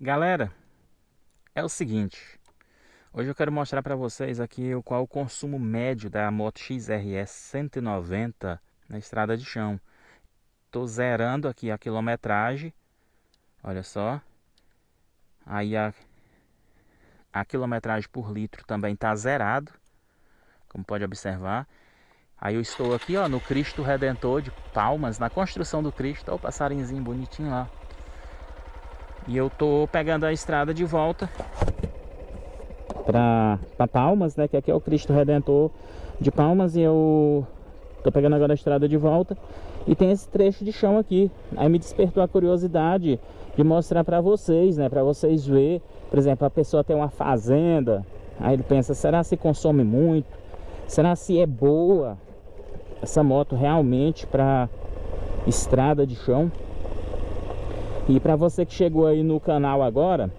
Galera, é o seguinte, hoje eu quero mostrar para vocês aqui o qual o consumo médio da moto XRS 190 na estrada de chão. Tô zerando aqui a quilometragem, olha só. Aí a, a quilometragem por litro também tá zerado, como pode observar. Aí eu estou aqui ó, no Cristo Redentor de Palmas, na construção do Cristo, olha o passarinhozinho bonitinho lá. E eu tô pegando a estrada de volta para Palmas, né? Que aqui é o Cristo Redentor de Palmas e eu tô pegando agora a estrada de volta e tem esse trecho de chão aqui. Aí me despertou a curiosidade de mostrar para vocês, né? Para vocês ver, por exemplo, a pessoa tem uma fazenda, aí ele pensa, será se consome muito? Será se é boa essa moto realmente para estrada de chão? E para você que chegou aí no canal agora,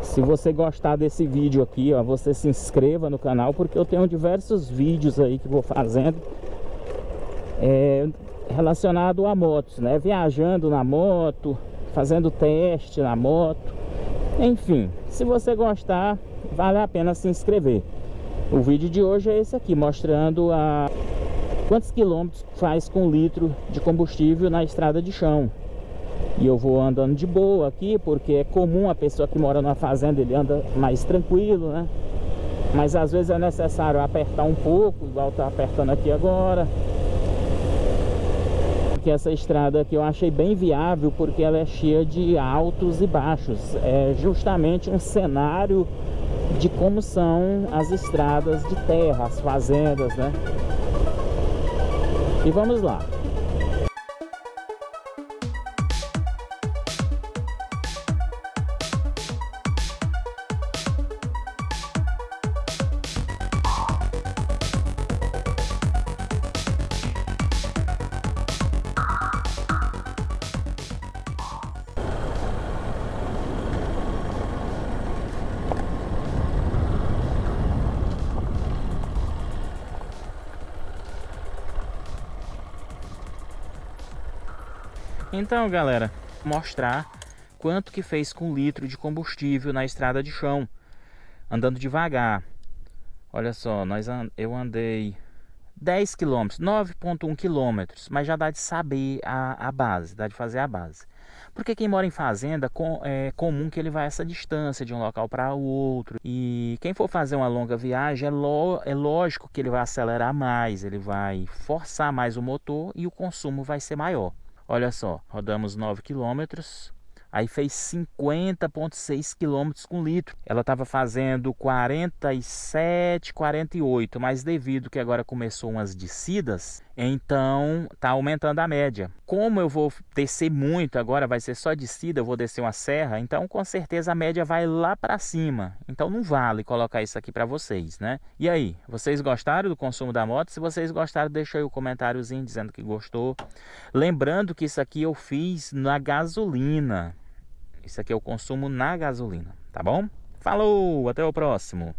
se você gostar desse vídeo aqui, ó, você se inscreva no canal, porque eu tenho diversos vídeos aí que vou fazendo é, relacionado a motos, né? Viajando na moto, fazendo teste na moto, enfim, se você gostar, vale a pena se inscrever. O vídeo de hoje é esse aqui, mostrando a quantos quilômetros faz com litro de combustível na estrada de chão. E eu vou andando de boa aqui, porque é comum a pessoa que mora na fazenda, ele anda mais tranquilo, né? Mas às vezes é necessário apertar um pouco, igual tá apertando aqui agora. Porque essa estrada aqui eu achei bem viável, porque ela é cheia de altos e baixos. É justamente um cenário de como são as estradas de terra, as fazendas, né? E vamos lá. Então, galera, mostrar quanto que fez com litro de combustível na estrada de chão, andando devagar. Olha só, nós eu andei 10 km, 9.1 km, mas já dá de saber a, a base, dá de fazer a base. Porque quem mora em fazenda, com, é comum que ele vá essa distância de um local para o outro. E quem for fazer uma longa viagem, é, lo, é lógico que ele vai acelerar mais, ele vai forçar mais o motor e o consumo vai ser maior. Olha só, rodamos 9 quilômetros, aí fez 50,6 km com litro. Ela estava fazendo 47, 48, mas devido que agora começou umas descidas, então tá aumentando a média. Como eu vou descer muito agora, vai ser só descida, eu vou descer uma serra, então com certeza a média vai lá para cima. Então não vale colocar isso aqui para vocês, né? E aí, vocês gostaram do consumo da moto? Se vocês gostaram, deixa aí o um comentáriozinho dizendo que gostou. Lembrando que isso aqui eu fiz na gasolina. Isso aqui é o consumo na gasolina, tá bom? Falou, até o próximo.